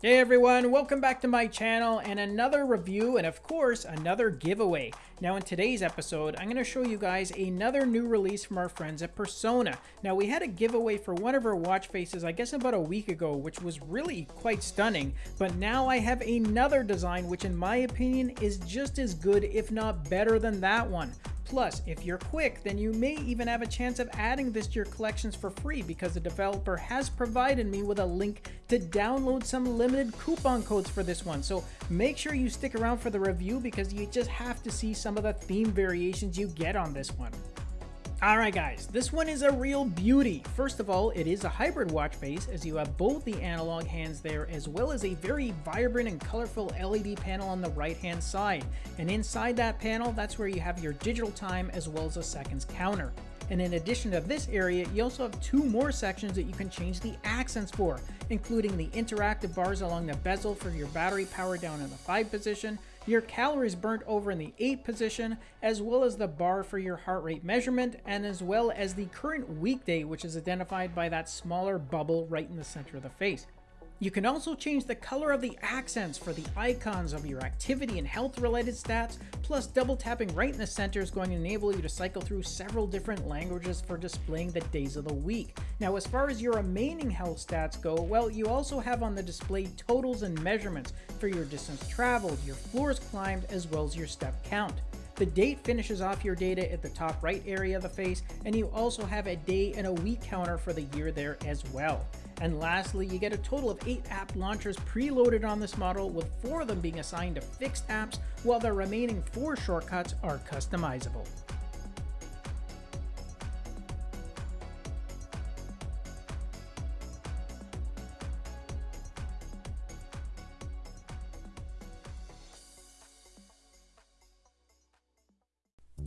Hey everyone, welcome back to my channel and another review and of course another giveaway. Now in today's episode, I'm going to show you guys another new release from our friends at Persona. Now we had a giveaway for one of our watch faces I guess about a week ago which was really quite stunning, but now I have another design which in my opinion is just as good if not better than that one. Plus, if you're quick, then you may even have a chance of adding this to your collections for free because the developer has provided me with a link to download some limited coupon codes for this one. So make sure you stick around for the review because you just have to see some of the theme variations you get on this one. Alright guys, this one is a real beauty. First of all, it is a hybrid watch face as you have both the analog hands there as well as a very vibrant and colorful LED panel on the right hand side. And inside that panel, that's where you have your digital time as well as a seconds counter. And in addition to this area, you also have two more sections that you can change the accents for, including the interactive bars along the bezel for your battery power down in the 5 position, your calories burnt over in the 8 position, as well as the bar for your heart rate measurement, and as well as the current weekday, which is identified by that smaller bubble right in the center of the face. You can also change the color of the accents for the icons of your activity and health related stats, plus double tapping right in the center is going to enable you to cycle through several different languages for displaying the days of the week. Now as far as your remaining health stats go, well you also have on the display totals and measurements for your distance traveled, your floors climbed, as well as your step count. The date finishes off your data at the top right area of the face, and you also have a day and a week counter for the year there as well. And lastly, you get a total of 8 app launchers preloaded on this model, with 4 of them being assigned to fixed apps, while the remaining 4 shortcuts are customizable.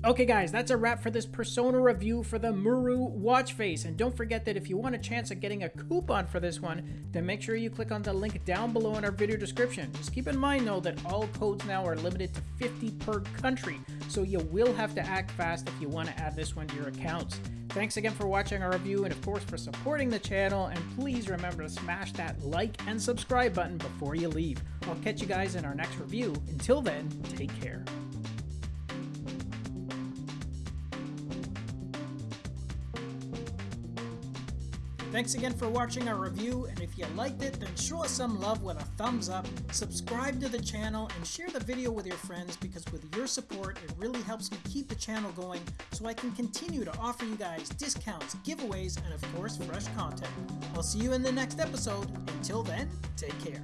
Okay guys, that's a wrap for this Persona review for the Muru watch face. And don't forget that if you want a chance at getting a coupon for this one, then make sure you click on the link down below in our video description. Just keep in mind though that all codes now are limited to 50 per country, so you will have to act fast if you want to add this one to your accounts. Thanks again for watching our review and of course for supporting the channel and please remember to smash that like and subscribe button before you leave. I'll catch you guys in our next review. Until then, take care. Thanks again for watching our review, and if you liked it, then show us some love with a thumbs up, subscribe to the channel, and share the video with your friends because with your support, it really helps me keep the channel going so I can continue to offer you guys discounts, giveaways, and of course, fresh content. I'll see you in the next episode. Until then, take care.